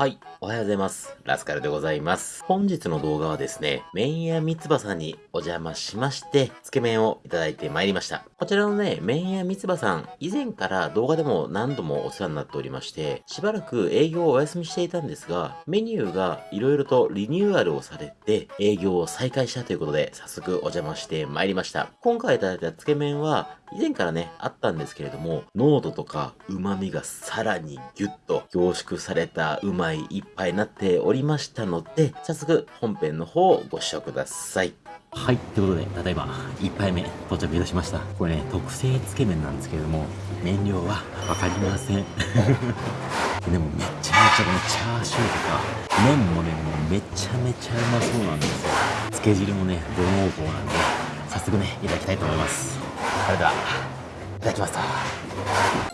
はい。おはようございます。ラスカルでございます。本日の動画はですね、麺屋三つ葉さんにお邪魔しまして、つけ麺をいただいてまいりました。こちらのね、麺屋三つ葉さん、以前から動画でも何度もお世話になっておりまして、しばらく営業をお休みしていたんですが、メニューが色々とリニューアルをされて、営業を再開したということで、早速お邪魔してまいりました。今回いただいたつけ麺は、以前からね、あったんですけれども、濃度とか旨味がさらにギュッと凝縮されたうまい一杯になっておりましたので、早速本編の方をご視聴ください。はい。ということで、ただいま、1杯目到着いたしました。これね、特製つけ麺なんですけれども、麺量はわかりません。でもめちゃめちゃこのチャーシューとか、麺もね、もうめちゃめちゃうまそうなんですよ。つけ汁もね、ど濃厚なんで、早速ね、いただきたいと思います。それでは、いただきます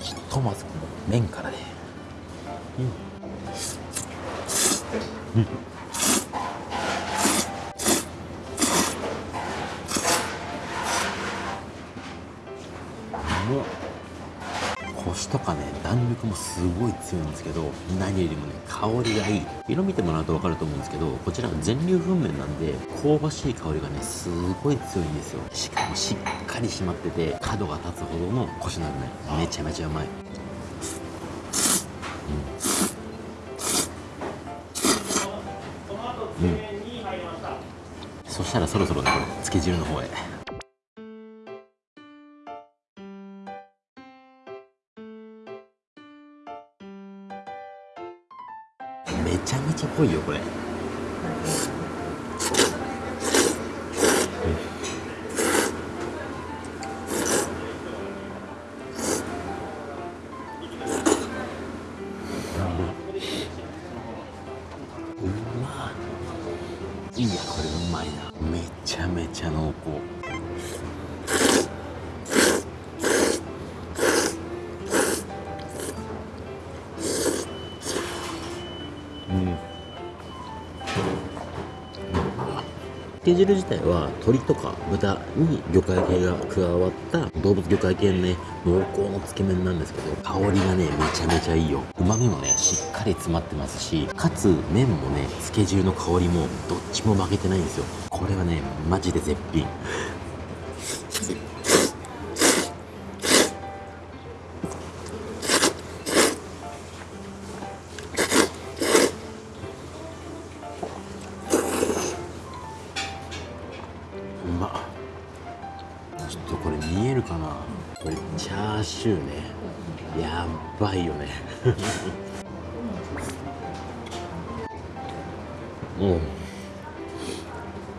ひとまずこの麺からね。うん。うん。コシとかね弾力もすごい強いんですけど何よりもね香りがいい。色見てもらうと分かると思うんですけどこちら全粒粉麺なんで香ばしい香りがねすごい強いんですよ。しかもしっかり締まってて角が立つほどのコシなのねめちゃめちゃうまい。そしたらそろそろねこれつけ汁の方へ。け汁自体は鶏とか豚に魚介系が加わった動物魚介系のね濃厚のつけ麺なんですけど香りがねめちゃめちゃいいよ。旨味もねしっかり詰まってますしかつ麺もねつけ汁の香りもどっちも負けてないんですよ。これはねマジで絶品。シューね。やばいよね。うん。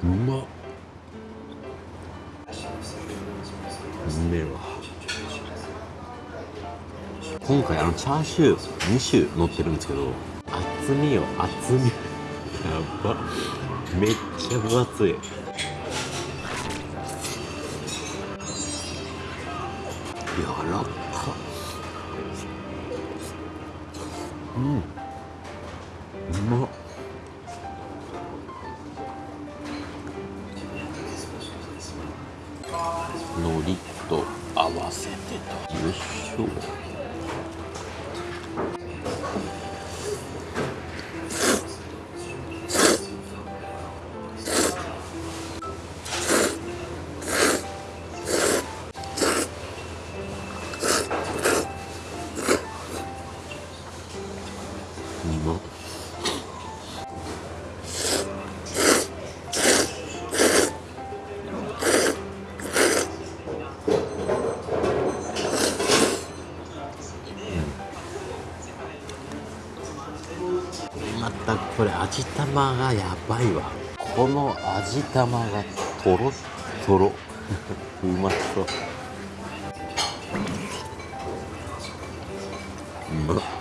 うまっ。うめえわ。今回あのチャーシュー2種乗ってるんですけど厚みよ厚み。やばめっちゃ分厚い。柔らかまたこれ味玉がやばいわ。この味玉がとろとろ。うまそう。うまっ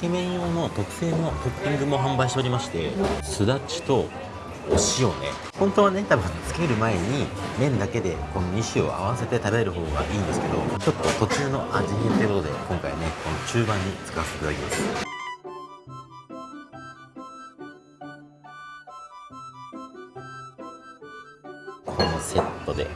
け麺用の特製のトッピングも販売しておりましてすだちとお塩ね。本当はね多分つける前に麺だけでこの2種を合わせて食べる方がいいんですけどちょっと途中の味変ということで今回ねこの中盤に使わせていただきます。このセットで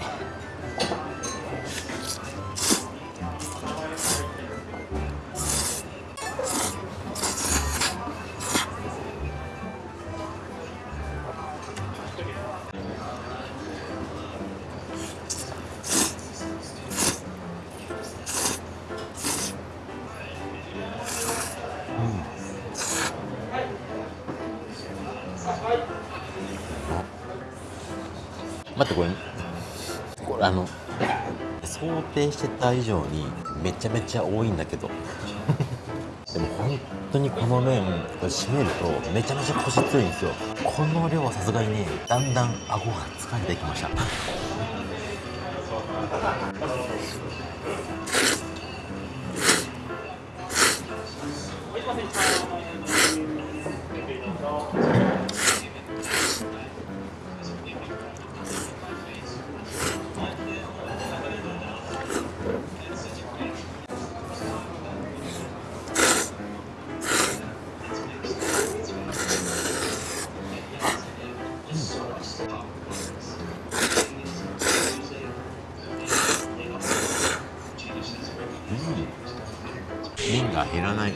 待ってこれ。これあの想定してた以上にめちゃめちゃ多いんだけど。でも本当にこの麺これ締めるとめちゃめちゃ腰強いんですよ。この量はさすがにねだんだん顎が疲れてきました。麺が減らない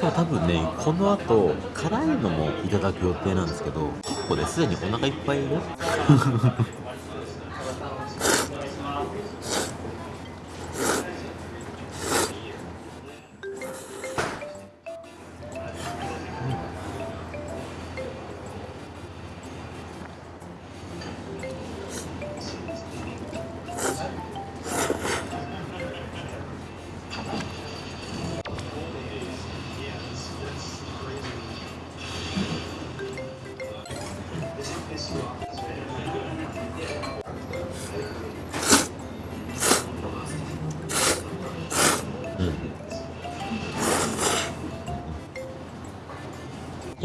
今日多分ねこの後辛いのもいただく予定なんですけど結構ねすでにお腹いっぱいい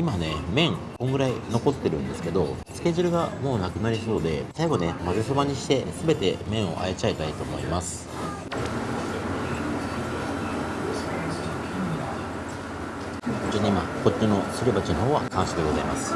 今ね麺こんぐらい残ってるんですけどつけ汁がもうなくなりそうで最後ね混ぜそばにして全て麺をあえちゃいたいと思います。こっちに今こっちのすり鉢の方は完成でございます。